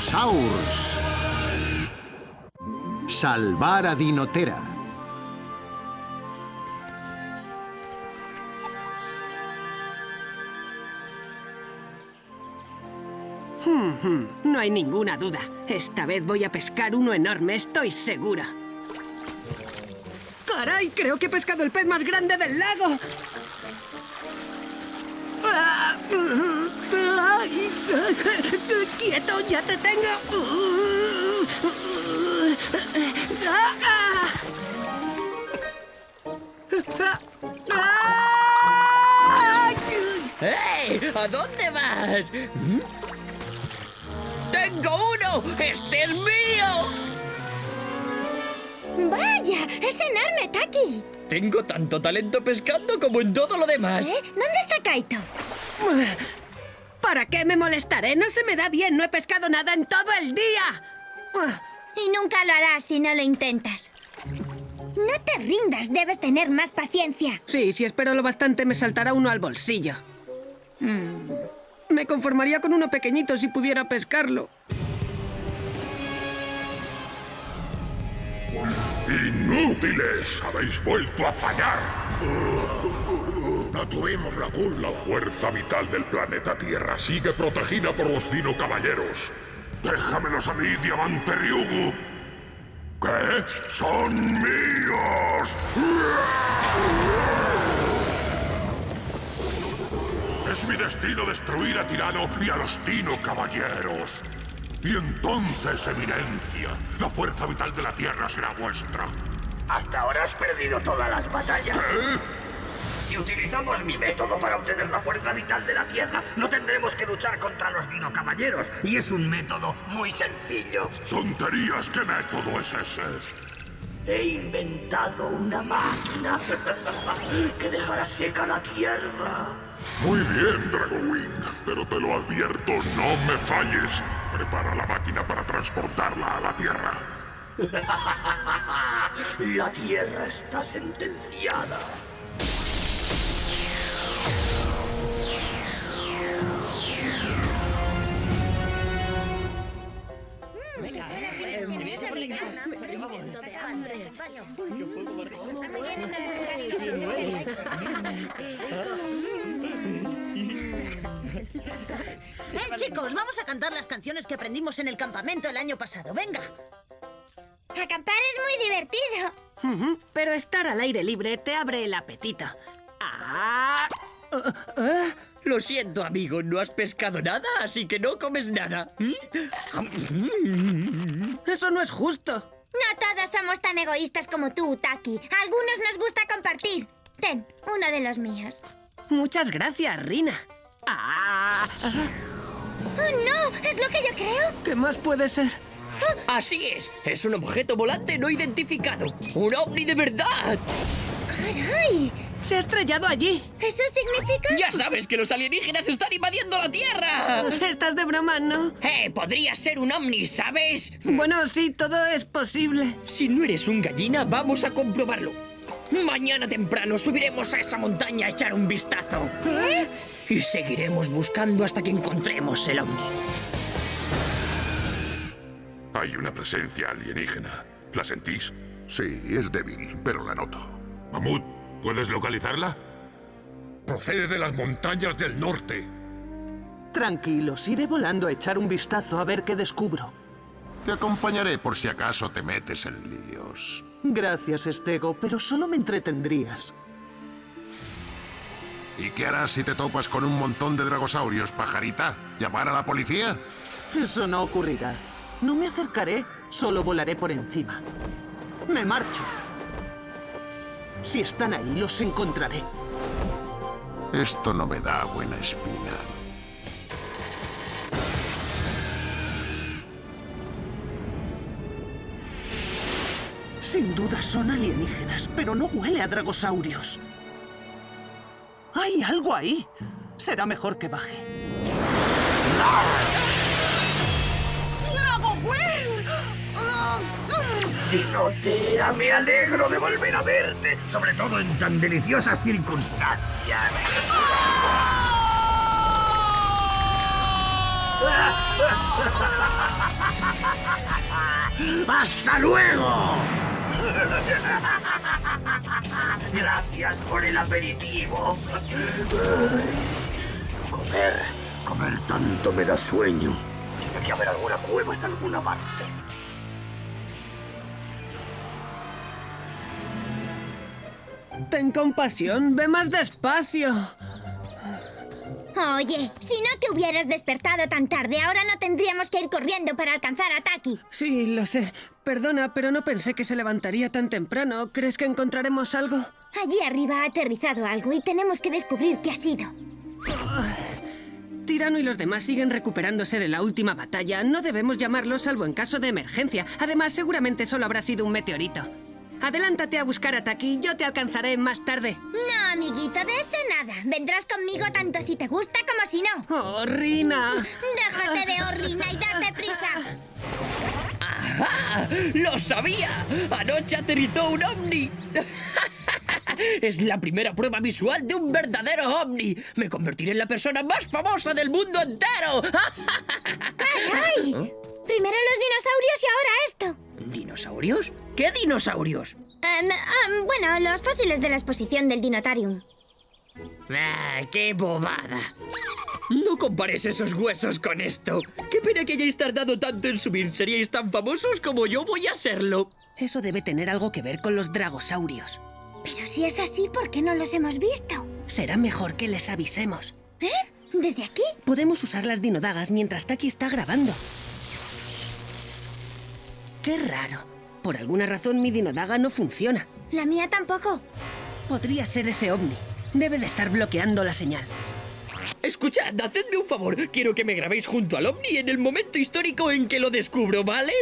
Dinosaurs. Salvar a Dinotera. No hay ninguna duda. Esta vez voy a pescar uno enorme, estoy segura. ¡Caray! Creo que he pescado el pez más grande del lago. ¡Ah! ¡Ay! ¡Quieto! ¡Ya te tengo! ¡Hey! ¿A dónde vas? ¿Mm? ¡Tengo uno! ¡Este es mío! ¡Vaya! ¡Es enorme, Taki! Tengo tanto talento pescando como en todo lo demás. ¿Eh? ¿Dónde está Kaito? ¿Para qué me molestaré? No se me da bien, no he pescado nada en todo el día. Y nunca lo harás si no lo intentas. No te rindas, debes tener más paciencia. Sí, si espero lo bastante me saltará uno al bolsillo. Mm. Me conformaría con uno pequeñito si pudiera pescarlo. ¡Inútiles! ¡Habéis vuelto a fallar! No tuvimos la culpa. La fuerza vital del planeta Tierra sigue protegida por los Dino Caballeros. ¡Déjamelos a mí, Diamante Ryugu! ¿Qué? ¡Son míos! Es mi destino destruir a Tirano y a los Dino Caballeros. Y entonces, Eminencia, la fuerza vital de la Tierra será vuestra. Hasta ahora has perdido todas las batallas. ¿Eh? Si utilizamos mi método para obtener la fuerza vital de la Tierra, no tendremos que luchar contra los Dino Caballeros. Y es un método muy sencillo. ¡Tonterías! ¿Qué método es ese? He inventado una máquina que dejará seca la Tierra. Muy bien, Dragowing, pero te lo advierto, no me falles. Prepara la máquina para transportarla a la Tierra. La Tierra está sentenciada. ¡Eh, chicos! Vamos a cantar las canciones que aprendimos en el campamento el año pasado. ¡Venga! Acampar es muy divertido. Pero estar al aire libre te abre el apetito. ¡Ah! Lo siento, amigo, no has pescado nada, así que no comes nada. ¿Mm? Eso no es justo. No todos somos tan egoístas como tú, Taki. A algunos nos gusta compartir. Ten, uno de los míos. Muchas gracias, Rina. ¡Ah! ¡Oh, no! ¿Es lo que yo creo? ¿Qué más puede ser? Así es, es un objeto volante no identificado. ¡Un ovni de verdad! ¡Caray! Se ha estrellado allí. ¿Eso significa...? ¡Ya sabes que los alienígenas están invadiendo la Tierra! Estás de broma, ¿no? ¡Eh! Podría ser un ovni, ¿sabes? Bueno, sí, todo es posible. Si no eres un gallina, vamos a comprobarlo. Mañana temprano subiremos a esa montaña a echar un vistazo. ¿Eh? Y seguiremos buscando hasta que encontremos el ovni. Hay una presencia alienígena. ¿La sentís? Sí, es débil, pero la noto. Mamut, ¿puedes localizarla? Procede de las montañas del norte. Tranquilos, iré volando a echar un vistazo a ver qué descubro. Te acompañaré por si acaso te metes en líos. Gracias, Estego, pero solo me entretendrías. ¿Y qué harás si te topas con un montón de dragosaurios, pajarita? ¿Llamar a la policía? Eso no ocurrirá. No me acercaré, solo volaré por encima. Me marcho. Si están ahí, los encontraré. Esto no me da buena espina. Sin duda son alienígenas, pero no huele a dragosaurios. Hay algo ahí. Será mejor que baje. Dinotea, me alegro de volver a verte, sobre todo en tan deliciosas circunstancias. ¡Hasta luego! Gracias por el aperitivo. Comer, comer tanto me da sueño. Tiene que haber alguna cueva en alguna parte. Ten compasión, ve más despacio. Oye, si no te hubieras despertado tan tarde, ahora no tendríamos que ir corriendo para alcanzar a Taki. Sí, lo sé. Perdona, pero no pensé que se levantaría tan temprano. ¿Crees que encontraremos algo? Allí arriba ha aterrizado algo y tenemos que descubrir qué ha sido. Tirano y los demás siguen recuperándose de la última batalla. No debemos llamarlo salvo en caso de emergencia. Además, seguramente solo habrá sido un meteorito. Adelántate a buscar a Taki. Yo te alcanzaré más tarde. No, amiguito, de eso nada. Vendrás conmigo tanto si te gusta como si no. ¡Oh, Rina! Déjate de horrina y date prisa. ¡Ah! ¡Lo sabía! ¡Anoche aterrizó un ovni! Es la primera prueba visual de un verdadero ovni. Me convertiré en la persona más famosa del mundo entero. ¡Ay! Primero los dinosaurios y ahora esto. ¿Dinosaurios? ¿Qué dinosaurios? Em, em, bueno, los fósiles de la exposición del Dinotarium. ¡Ah, qué bobada! No compares esos huesos con esto. Qué pena que hayáis tardado tanto en subir. Seríais tan famosos como yo voy a serlo. Eso debe tener algo que ver con los dragosaurios. Pero si es así, ¿por qué no los hemos visto? Será mejor que les avisemos. ¿Eh? ¿Desde aquí? Podemos usar las dinodagas mientras Taki está grabando. Qué raro. Por alguna razón mi dinodaga no funciona. La mía tampoco. Podría ser ese ovni. Debe de estar bloqueando la señal. Escuchad, hacedme un favor. Quiero que me grabéis junto al ovni en el momento histórico en que lo descubro, ¿vale?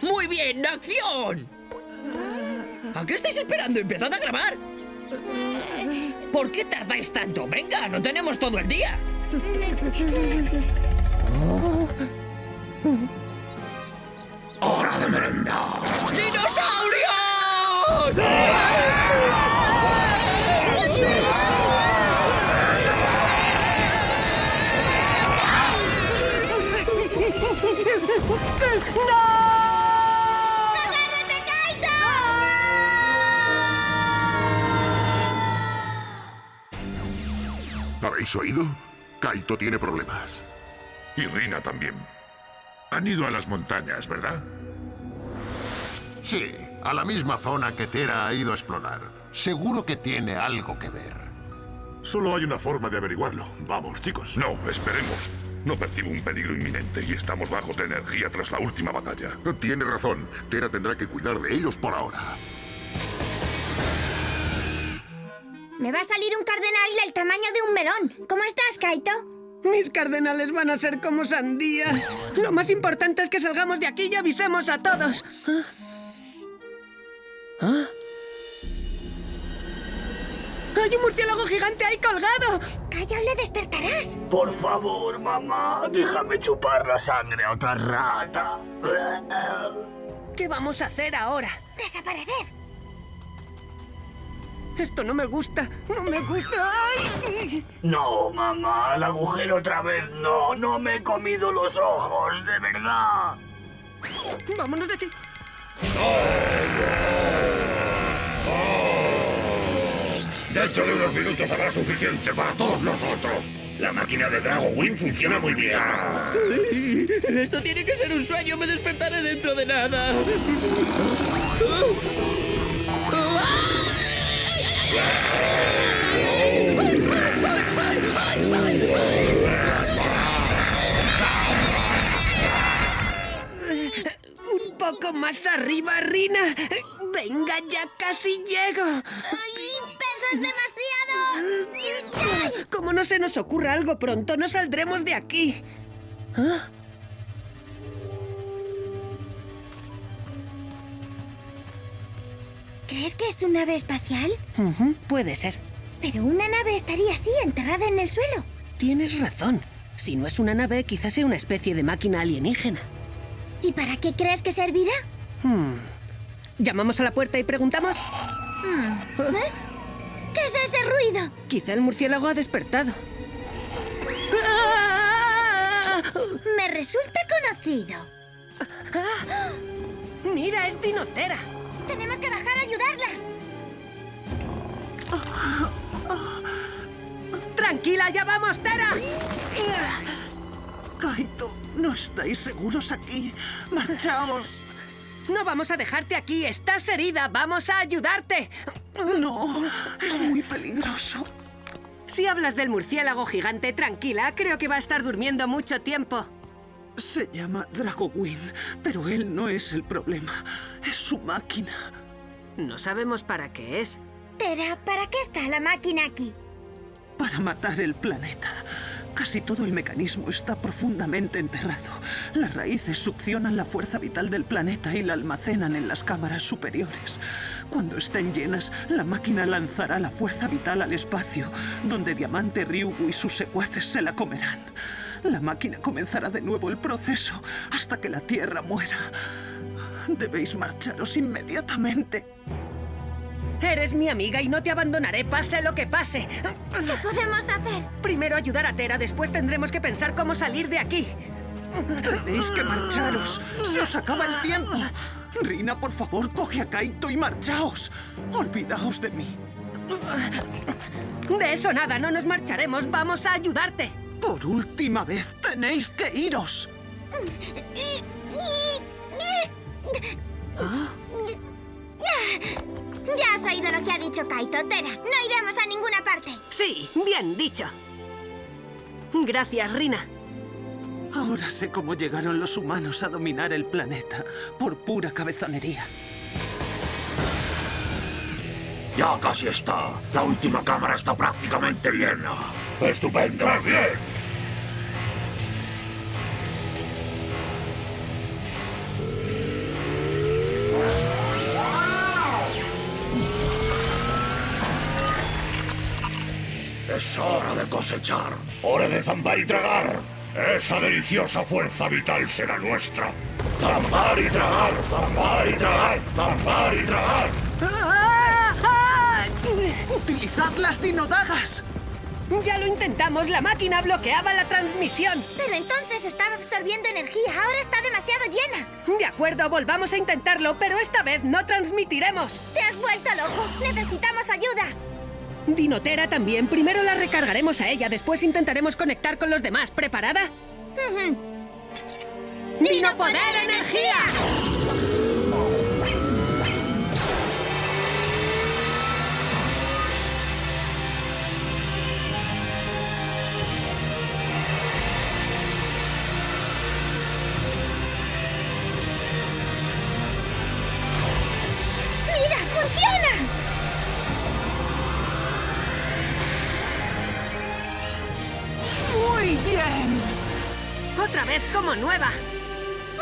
Muy bien, acción. ¿A qué estáis esperando? ¡Empezad a grabar! ¿Por qué tardáis tanto? Venga, no tenemos todo el día. ¡Hora de merendar! ¡Dinosaurios! ¡Agárrate, Kaito! ¿Habéis oído? Kaito tiene problemas. Y Rina también. Han ido a las montañas, ¿verdad? Sí, a la misma zona que Tera ha ido a explorar. Seguro que tiene algo que ver. Solo hay una forma de averiguarlo. Vamos, chicos. No, esperemos. No percibo un peligro inminente y estamos bajos de energía tras la última batalla. Tiene razón. Tera tendrá que cuidar de ellos por ahora. Me va a salir un cardenal del tamaño de un melón. ¿Cómo estás, Kaito? Mis cardenales van a ser como sandías. Lo más importante es que salgamos de aquí y avisemos a todos. ¿Ah? ¿Ah? ¡Hay un murciélago gigante ahí colgado! Calla o le despertarás. Por favor, mamá, déjame chupar la sangre a otra rata. ¿Qué vamos a hacer ahora? Desaparecer. Esto no me gusta. No me gusta. ¡Ay! No, mamá, al agujero otra vez no. No me he comido los ojos, de verdad. Vámonos de aquí. Dentro de unos minutos habrá suficiente para todos nosotros. La máquina de Drago Wing funciona muy bien. Esto tiene que ser un sueño. Me despertaré dentro de nada. Un poco más arriba, Rina. Venga, ya casi llego. ¡Ay, pesas demasiado! Como no se nos ocurra algo pronto, no saldremos de aquí. ¿Ah? ¿Crees que es una nave espacial? Puede ser. Pero una nave estaría así, enterrada en el suelo. Tienes razón. Si no es una nave, quizás sea una especie de máquina alienígena. ¿Y para qué crees que servirá? Hmm. ¿Llamamos a la puerta y preguntamos? ¿Eh? ¿Qué es ese ruido? Quizá el murciélago ha despertado. ¡Ah! Me resulta conocido. Mira, es Dinotera. Tenemos que bajar a ayudarla. Tranquila, ya vamos, Tera. Kaito, no estáis seguros aquí. Marchaos. No vamos a dejarte aquí, estás herida, vamos a ayudarte. No, es muy peligroso. Si hablas del murciélago gigante, tranquila, creo que va a estar durmiendo mucho tiempo. Se llama Dragowin, pero él no es el problema. Es su máquina. No sabemos para qué es. Tera, ¿para qué está la máquina aquí? Para matar el planeta. Casi todo el mecanismo está profundamente enterrado. Las raíces succionan la fuerza vital del planeta y la almacenan en las cámaras superiores. Cuando estén llenas, la máquina lanzará la fuerza vital al espacio, donde Diamante Ryugu y sus secuaces se la comerán. La máquina comenzará de nuevo el proceso hasta que la Tierra muera. Debéis marcharos inmediatamente. Eres mi amiga y no te abandonaré, pase lo que pase. ¿Qué podemos hacer? Primero ayudar a Tera, después tendremos que pensar cómo salir de aquí. Tenéis que marcharos. Se os acaba el tiempo. Rina, por favor, coge a Kaito y marchaos. Olvidaos de mí. De eso nada, no nos marcharemos, vamos a ayudarte. Por última vez, tenéis que iros. Ya has oído lo que ha dicho Kaito, Tera. No iremos a ninguna parte. Sí, bien dicho. Gracias, Rina. Ahora sé cómo llegaron los humanos a dominar el planeta por pura cabezonería. Ya casi está. La última cámara está prácticamente llena. ¡Estupendo! bien! Es hora de cosechar. Hora de zambar y tragar. Esa deliciosa fuerza vital será nuestra. Zambar y tragar, zambar y tragar, zambar y tragar. ¡Utilizad las dinodagas! Ya lo intentamos, la máquina bloqueaba la transmisión. Pero entonces estaba absorbiendo energía. Ahora está demasiado llena. De acuerdo, volvamos a intentarlo, pero esta vez no transmitiremos. ¡Te has vuelto loco! ¡Necesitamos ayuda! Dinotera también. Primero la recargaremos a ella, después intentaremos conectar con los demás. ¿Preparada? ¡Dino Poder Energía! Como nueva.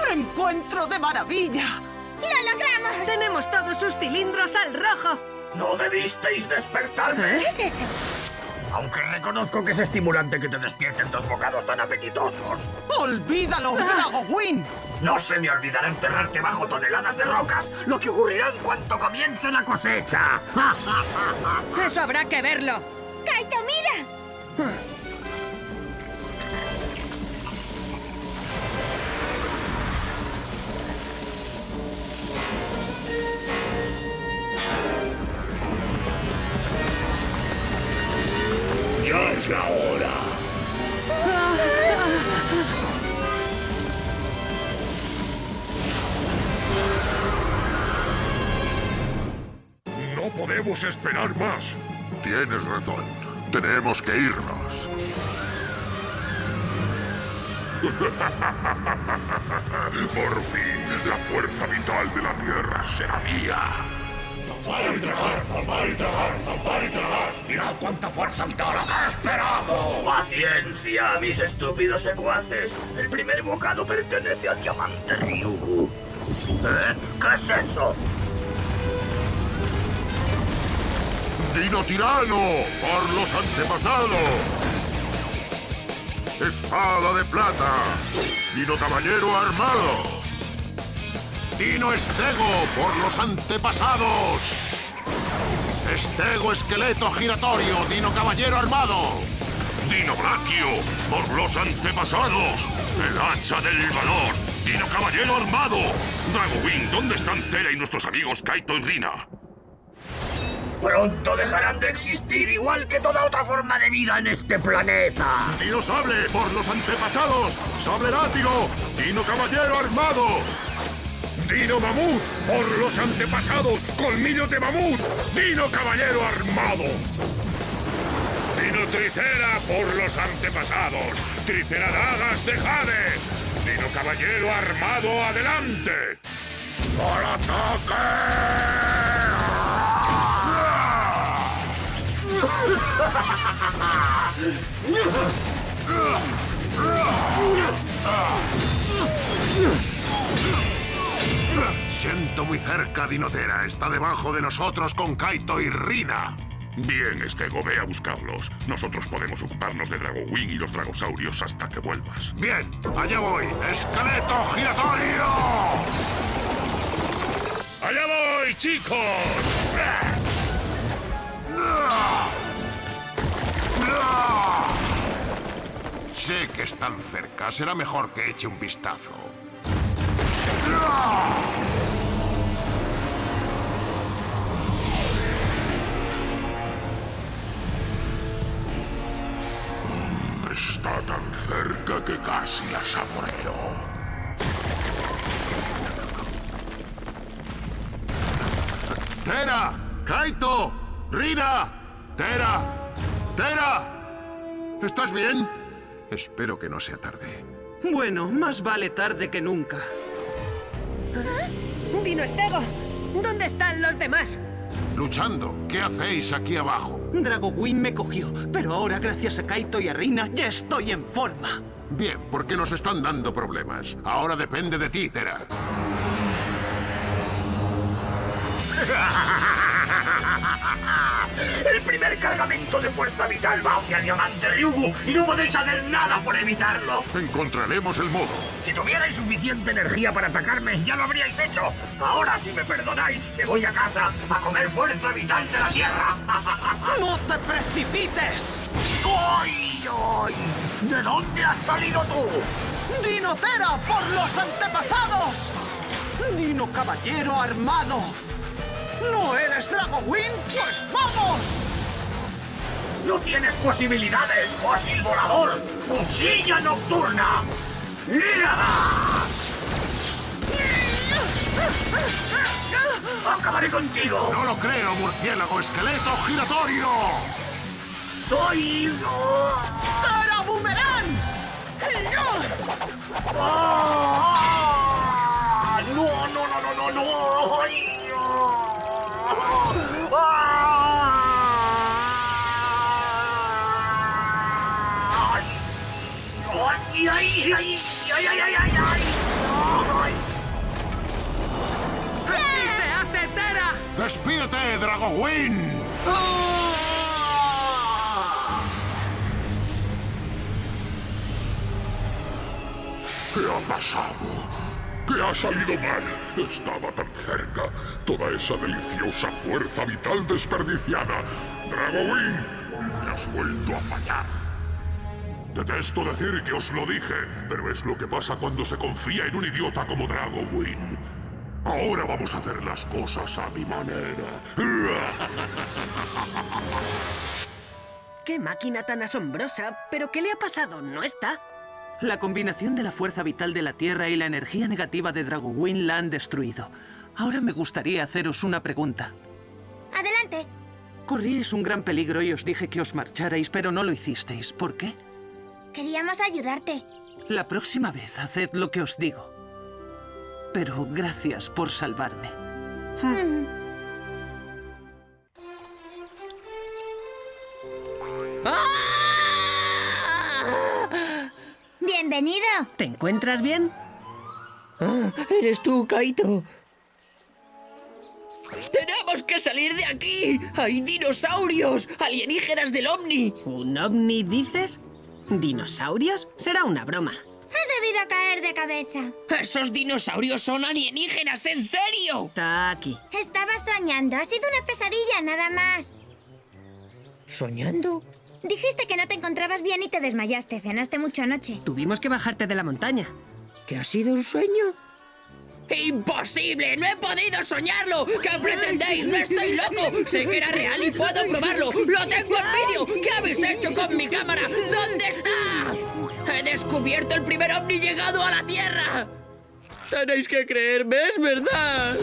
¡Me encuentro de maravilla! ¡Lo logramos! Tenemos todos sus cilindros al rojo. No debisteis despertarme. ¿Qué es eso? Aunque reconozco que es estimulante que te despierten dos bocados tan apetitosos. ¡Olvídalo, Dragowin! No se me olvidará enterrarte bajo toneladas de rocas, lo que ocurrirá en cuanto comience la cosecha. Eso habrá que verlo. ¡Kaito, mira! Es la hora. No podemos esperar más. Tienes razón. Tenemos que irnos. Por fin, la fuerza vital de la Tierra será mía. Zampar y tragar, zampar y tragar, zampar y tragar. Mirad cuánta fuerza vital ha esperado. Paciencia, mis estúpidos secuaces. El primer bocado pertenece al diamante Ryugu. ¿Eh? ¿Qué es eso? Dino tirano, por los antepasados. Espada de plata. Dino caballero armado. Dino estego, por los antepasados. Estego esqueleto giratorio, Dino caballero armado. Dino Brachio, por los antepasados. El hacha del valor. Dino Caballero armado. Drago Wing, ¿dónde están Tera y nuestros amigos Kaito y Rina? Pronto dejarán de existir igual que toda otra forma de vida en este planeta. Dino Sable, por los antepasados. Sable Látigo. Dino Caballero armado. Dino Mamut, por los antepasados. Colmillo de Mamut. Dino Caballero armado. Dino Tricera, por los antepasados. Triceradagas de Jade. Dino Caballero armado adelante. ¡Al ataque! Siento muy cerca, Dinotera. Está debajo de nosotros con Kaito y Rina. Bien, Estego, ve a buscarlos. Nosotros podemos ocuparnos de Drago Wing y los dragosaurios hasta que vuelvas. Bien, allá voy. ¡Esqueleto giratorio! ¡Allá voy, chicos! Sé que están cerca. Será mejor que eche un vistazo. Está tan cerca que casi la saboreo. ¡Tera! ¡Kaito! ¡Rina! ¡Tera! ¡Tera! ¿Estás bien? Espero que no sea tarde. Bueno, más vale tarde que nunca. ¡Dino Estego! ¿Dónde están los demás? Luchando. ¿Qué hacéis aquí abajo? Dragowin me cogió, pero ahora gracias a Kaito y a Rina ya estoy en forma. Bien, porque nos están dando problemas. Ahora depende de ti, Tera. El primer cargamento de fuerza vital va hacia Diamante Ryugu y no podéis hacer nada por evitarlo. Encontraremos el modo. Si tuvierais suficiente energía para atacarme, ya lo habríais hecho. Ahora, si me perdonáis, me voy a casa a comer fuerza vital de la Tierra. ¡No te precipites! ¡Ay, ay! ¿De dónde has salido tú? ¡Dinotera por los antepasados! ¡Dino Caballero armado! ¿No eres Dragowin? ¡Pues vamos! ¡No tienes posibilidades, fósil volador! ¡Cuchilla nocturna! ¡Acabaré contigo! No lo creo, murciélago esqueleto giratorio. ¡Soy... ¡Tera Boomerang! ¡Ah! ¡No, no, no, no, no, no! ¡Ay, no! ¡Así se hace! ¡Despídete, Dragowin! ¿Qué ha pasado? ¿Qué ha salido mal? Estaba tan cerca. Toda esa deliciosa fuerza vital desperdiciada. Dragowin, me has vuelto a fallar. Detesto decir que os lo dije, pero es lo que pasa cuando se confía en un idiota como Dragowin. Ahora vamos a hacer las cosas a mi manera. ¡Qué máquina tan asombrosa! ¿Pero qué le ha pasado? ¿No está? La combinación de la fuerza vital de la Tierra y la energía negativa de Dragowin la han destruido. Ahora me gustaría haceros una pregunta. Adelante. Corríais un gran peligro y os dije que os marcharais, pero no lo hicisteis. ¿Por qué? Queríamos ayudarte. La próxima vez haced lo que os digo. Pero gracias por salvarme. Bienvenido. ¿Te encuentras bien? Ah, ¿Eres tú, Kaito? ¡Tenemos que salir de aquí! ¡Hay dinosaurios! ¡Alienígenas del Omni! ¿Un ovni, dices? ¿Dinosaurios? Será una broma. Has debido caer de cabeza. ¡Esos dinosaurios son alienígenas, en serio! Taki. Estaba soñando. Ha sido una pesadilla, nada más. ¿Soñando? Dijiste que no te encontrabas bien y te desmayaste. Cenaste mucho anoche. Tuvimos que bajarte de la montaña. ¿Que ha sido un sueño? ¡Imposible! ¡No he podido soñarlo! ¿Qué pretendéis? ¡No estoy loco! ¡Sé que era real y puedo probarlo! ¡Lo tengo en vídeo! ¿Qué habéis hecho con mi cámara? ¿Dónde está? ¡He descubierto el primer ovni llegado a la Tierra! Tenéis que creerme, es verdad.